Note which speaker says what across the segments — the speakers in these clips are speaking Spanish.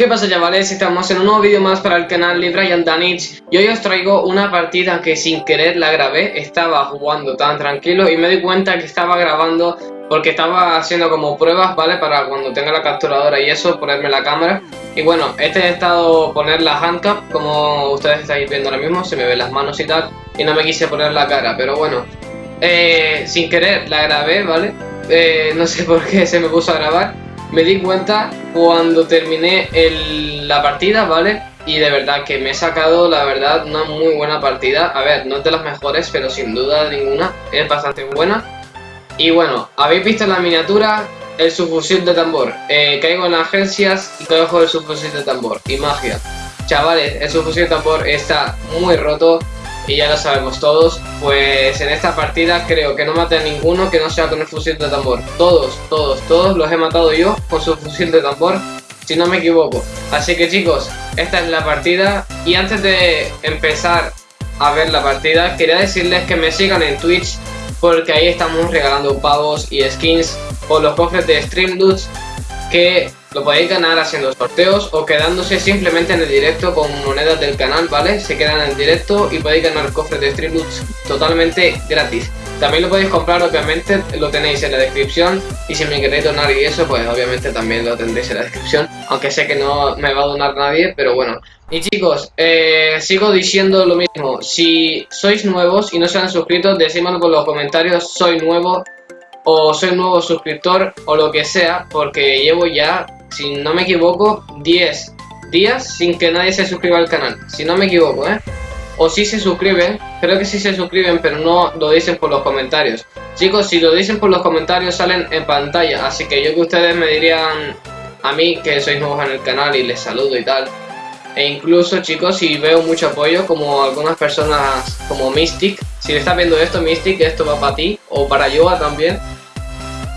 Speaker 1: ¿Qué pasa chavales? Estamos en un nuevo vídeo más para el canal de Brian Danich y hoy os traigo una partida que sin querer la grabé, estaba jugando tan tranquilo y me di cuenta que estaba grabando porque estaba haciendo como pruebas, ¿vale? Para cuando tenga la capturadora y eso, ponerme la cámara y bueno, este he estado poner la handcap, como ustedes estáis viendo ahora mismo, se me ven las manos y tal y no me quise poner la cara, pero bueno eh, sin querer la grabé, ¿vale? Eh, no sé por qué se me puso a grabar me di cuenta cuando terminé la partida, ¿vale? Y de verdad que me he sacado, la verdad, una muy buena partida. A ver, no es de las mejores, pero sin duda ninguna es bastante buena. Y bueno, habéis visto en la miniatura el subfusil de tambor. Eh, caigo en agencias y cojo el subfusil de tambor. Y magia. Chavales, el subfusil de tambor está muy roto y ya lo sabemos todos, pues en esta partida creo que no maté a ninguno que no sea con el fusil de tambor. Todos, todos, todos los he matado yo con su fusil de tambor, si no me equivoco. Así que chicos, esta es la partida y antes de empezar a ver la partida, quería decirles que me sigan en Twitch porque ahí estamos regalando pavos y skins o los cofres de Stream que lo podéis ganar haciendo sorteos o quedándose simplemente en el directo con monedas del canal, ¿vale? Se quedan en el directo y podéis ganar cofres de Stream totalmente gratis. También lo podéis comprar, obviamente, lo tenéis en la descripción y si me queréis donar y eso, pues obviamente también lo tendréis en la descripción, aunque sé que no me va a donar nadie, pero bueno. Y chicos, eh, sigo diciendo lo mismo, si sois nuevos y no se han suscrito, decídmelo por los comentarios, soy nuevo o soy nuevo suscriptor o lo que sea, porque llevo ya si no me equivoco, 10 días sin que nadie se suscriba al canal. Si no me equivoco, ¿eh? O si se suscriben, creo que sí se suscriben, pero no lo dicen por los comentarios. Chicos, si lo dicen por los comentarios salen en pantalla, así que yo que ustedes me dirían a mí que sois nuevos en el canal y les saludo y tal. E incluso chicos, si veo mucho apoyo, como algunas personas como Mystic, si estás viendo esto Mystic, esto va para ti, o para Yoga también.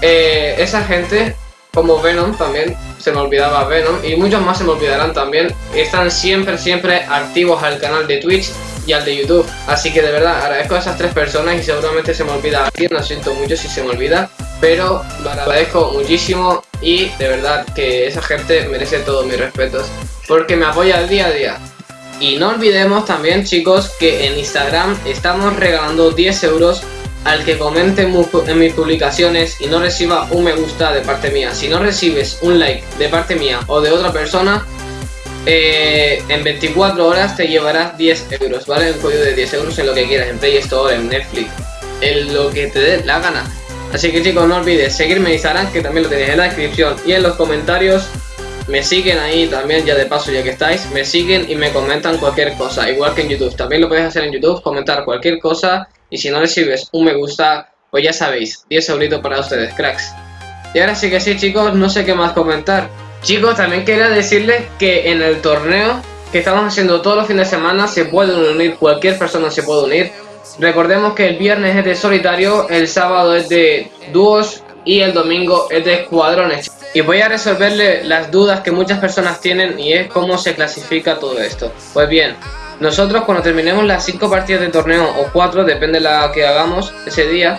Speaker 1: Eh, esa gente, como Venom también, se me olvidaba Venom y muchos más se me olvidarán también. Están siempre, siempre activos al canal de Twitch y al de YouTube. Así que de verdad agradezco a esas tres personas y seguramente se me olvida alguien, lo siento mucho si se me olvida. Pero lo agradezco muchísimo y de verdad que esa gente merece todos mis respetos porque me apoya día a día. Y no olvidemos también chicos que en Instagram estamos regalando 10 euros al que comente en mis publicaciones y no reciba un me gusta de parte mía. Si no recibes un like de parte mía o de otra persona, eh, en 24 horas te llevarás 10 euros, ¿vale? Un código de 10 euros en lo que quieras, en Play Store, en Netflix, en lo que te dé la gana. Así que chicos, no olvides seguirme en Instagram, que también lo tenéis en la descripción y en los comentarios. Me siguen ahí también, ya de paso ya que estáis, me siguen y me comentan cualquier cosa, igual que en YouTube. También lo podéis hacer en YouTube, comentar cualquier cosa y si no recibes un me gusta, pues ya sabéis, 10 euritos para ustedes, cracks. Y ahora sí que sí, chicos, no sé qué más comentar. Chicos, también quería decirles que en el torneo que estamos haciendo todos los fines de semana se pueden unir, cualquier persona se puede unir. Recordemos que el viernes es de solitario, el sábado es de dúos y el domingo es de escuadrones. Y voy a resolverle las dudas que muchas personas tienen y es cómo se clasifica todo esto. Pues bien, nosotros cuando terminemos las 5 partidas de torneo o 4, depende de la que hagamos ese día,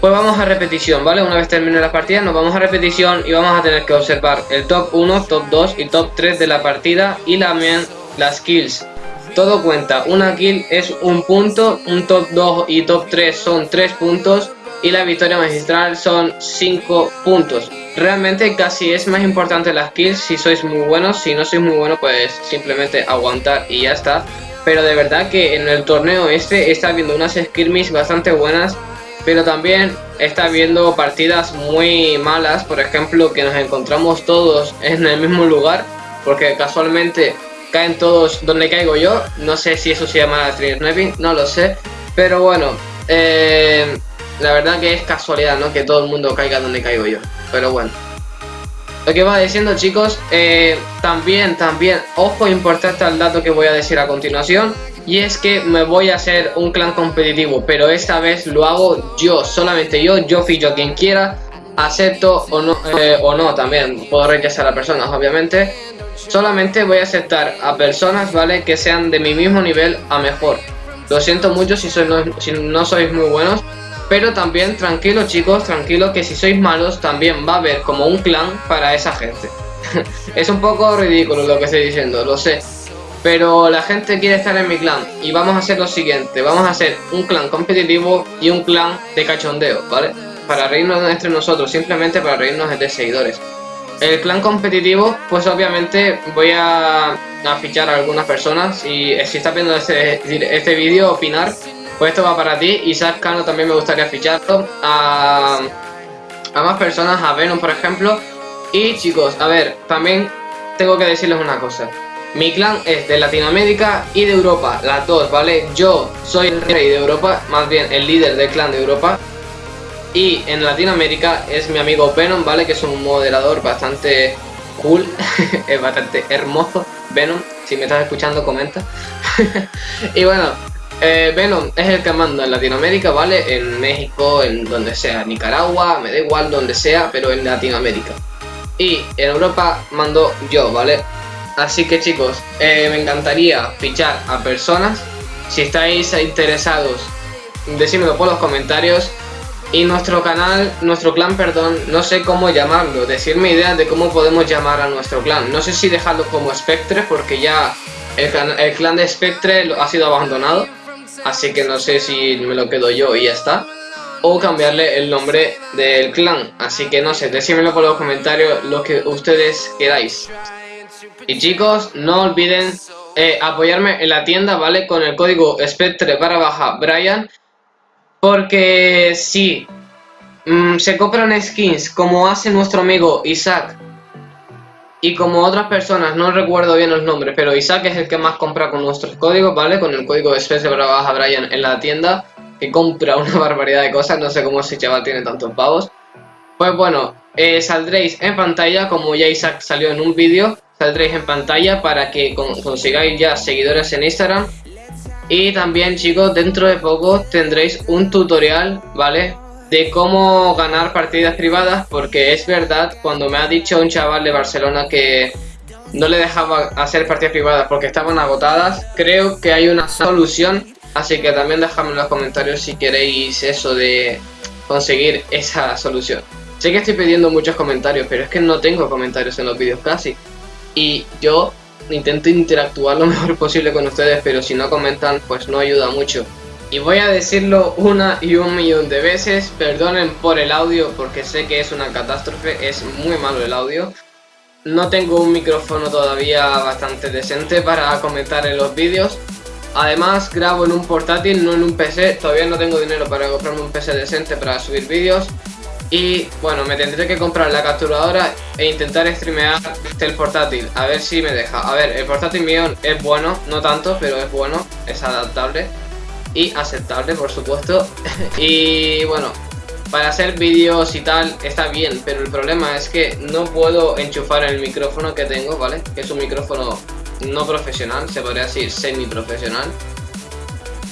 Speaker 1: pues vamos a repetición, ¿vale? Una vez termine la partida nos vamos a repetición y vamos a tener que observar el top 1, top 2 y top 3 de la partida y también las kills. Todo cuenta, una kill es un punto, un top 2 y top 3 son 3 puntos y la victoria magistral son 5 puntos. Realmente casi es más importante las kills. Si sois muy buenos, si no sois muy buenos pues simplemente aguantar y ya está. Pero de verdad que en el torneo este está viendo unas skirmish bastante buenas, pero también está viendo partidas muy malas, por ejemplo que nos encontramos todos en el mismo lugar, porque casualmente caen todos donde caigo yo, no sé si eso se llama sniping, no lo sé, pero bueno, eh, la verdad que es casualidad, ¿no? Que todo el mundo caiga donde caigo yo, pero bueno. Lo que va diciendo chicos, eh, también, también, ojo importante al dato que voy a decir a continuación Y es que me voy a hacer un clan competitivo, pero esta vez lo hago yo, solamente yo, yo fijo a quien quiera Acepto o no, eh, o no también, puedo rechazar a personas obviamente Solamente voy a aceptar a personas, ¿vale? Que sean de mi mismo nivel a mejor Lo siento mucho si, sois si no sois muy buenos pero también, tranquilos chicos, tranquilos que si sois malos también va a haber como un clan para esa gente. es un poco ridículo lo que estoy diciendo, lo sé. Pero la gente quiere estar en mi clan y vamos a hacer lo siguiente, vamos a hacer un clan competitivo y un clan de cachondeo, ¿vale? Para reírnos entre nosotros, simplemente para reírnos de seguidores. El clan competitivo, pues obviamente voy a, fichar a algunas personas y si estás viendo este, este vídeo, opinar, pues esto va para ti. Isaac Cano también me gustaría ficharlo. A, a más personas, a Venom por ejemplo. Y chicos, a ver, también tengo que decirles una cosa. Mi clan es de Latinoamérica y de Europa, las dos, ¿vale? Yo soy el rey de Europa, más bien el líder del clan de Europa. Y en Latinoamérica es mi amigo Venom, ¿vale? Que es un moderador bastante cool, es bastante hermoso. Venom, si me estás escuchando, comenta. y bueno, eh, Venom es el que manda en Latinoamérica, ¿vale? En México, en donde sea, Nicaragua, me da igual donde sea, pero en Latinoamérica. Y en Europa mando yo, ¿vale? Así que chicos, eh, me encantaría fichar a personas. Si estáis interesados, decídmelo por los comentarios. Y nuestro canal, nuestro clan, perdón, no sé cómo llamarlo, decirme ideas de cómo podemos llamar a nuestro clan. No sé si dejarlo como Spectre, porque ya el, clan de Spectre ha sido abandonado. Así que no sé si me lo quedo yo y ya está. O cambiarle el nombre del clan. Así que no sé, decídmelo por los comentarios lo que ustedes queráis. Y chicos, no olviden eh, apoyarme en la tienda, ¿vale? Con el código Spectre para baja Brian. Porque si mm, se compran skins como hace nuestro amigo Isaac y como otras personas, no recuerdo bien los nombres, pero Isaac es el que más compra con nuestros códigos, ¿vale? Con el código Spectre para baja Brian en la tienda, que compra una barbaridad de cosas, no sé cómo ese chaval tiene tantos pavos. Pues bueno, eh, saldréis en pantalla, como ya Isaac salió en un vídeo, saldréis en pantalla para que consigáis ya seguidores en Instagram y también chicos, dentro de poco tendréis un tutorial, ¿vale? De cómo ganar partidas privadas, porque es verdad, cuando me ha dicho un chaval de Barcelona que no le dejaba hacer partidas privadas porque estaban agotadas, creo que hay una solución, así que también dejadme en los comentarios si queréis eso de conseguir esa solución. Sé que estoy pidiendo muchos comentarios, pero es que no tengo comentarios en los vídeos casi. Y yo intento interactuar lo mejor posible con ustedes, pero si no comentan, pues no ayuda mucho. Y voy a decirlo una y un millón de veces, perdonen por el audio porque sé que es una catástrofe, es muy malo el audio. No tengo un micrófono todavía bastante decente para comentar en los vídeos. Además grabo en un portátil, no en un PC, todavía no tengo dinero para comprarme un PC decente para subir vídeos. Y bueno, me tendré que comprar la capturadora e intentar streamear el portátil, a ver si me deja. A ver, el portátil mío es bueno, no tanto, pero es bueno, es adaptable y aceptable, por supuesto. y bueno, para hacer vídeos y tal está bien, pero el problema es que no puedo enchufar el micrófono que tengo, ¿vale? Que es un micrófono no profesional, se podría decir semi-profesional.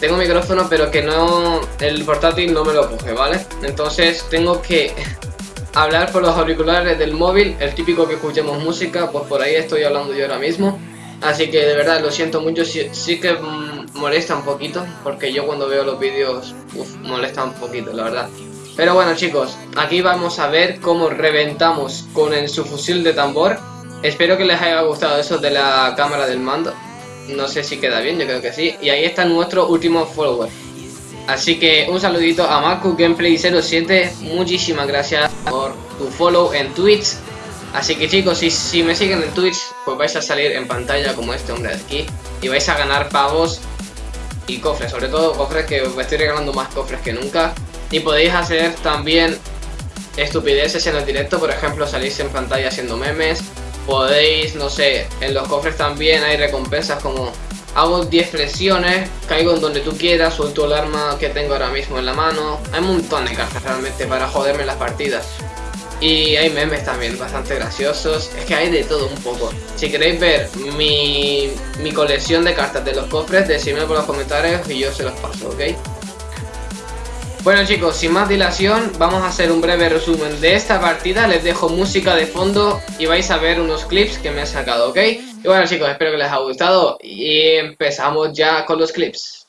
Speaker 1: Tengo micrófono pero que no, el portátil no me lo coge, ¿vale? Entonces tengo que hablar por los auriculares del móvil, el típico que escuchemos música, pues por ahí estoy hablando yo ahora mismo. Así que de verdad lo siento mucho, sí, que molesta un poquito, porque yo cuando veo los vídeos, uf, molesta un poquito, la verdad. Pero bueno chicos, aquí vamos a ver cómo reventamos con el subfusil de tambor. Espero que les haya gustado eso de la cámara del mando. No sé si queda bien, yo creo que sí. Y ahí está nuestro último follower. Así que un saludito a Marco Gameplay 07. Muchísimas gracias por tu follow en Twitch. Así que chicos, si, si me siguen en Twitch, pues vais a salir en pantalla como este hombre de aquí. Y vais a ganar pavos y cofres. Sobre todo cofres que me estoy regalando más cofres que nunca. Y podéis hacer también estupideces en el directo. Por ejemplo, salís en pantalla haciendo memes podéis, no sé, en los cofres también hay recompensas como hago 10 flexiones, caigo en donde tú quieras, suelto el arma que tengo ahora mismo en la mano. Hay un montón de cartas realmente para joderme las partidas. Y hay memes también bastante graciosos, es que hay de todo un poco. Si queréis ver mi, mi colección de cartas de los cofres, decidme por los comentarios y yo se los paso, ¿ok? Bueno chicos, sin más dilación, vamos a hacer un breve resumen de esta partida, les dejo música de fondo y vais a ver unos clips que me he sacado, ¿ok? Y bueno chicos, espero que les haya gustado y empezamos ya con los clips.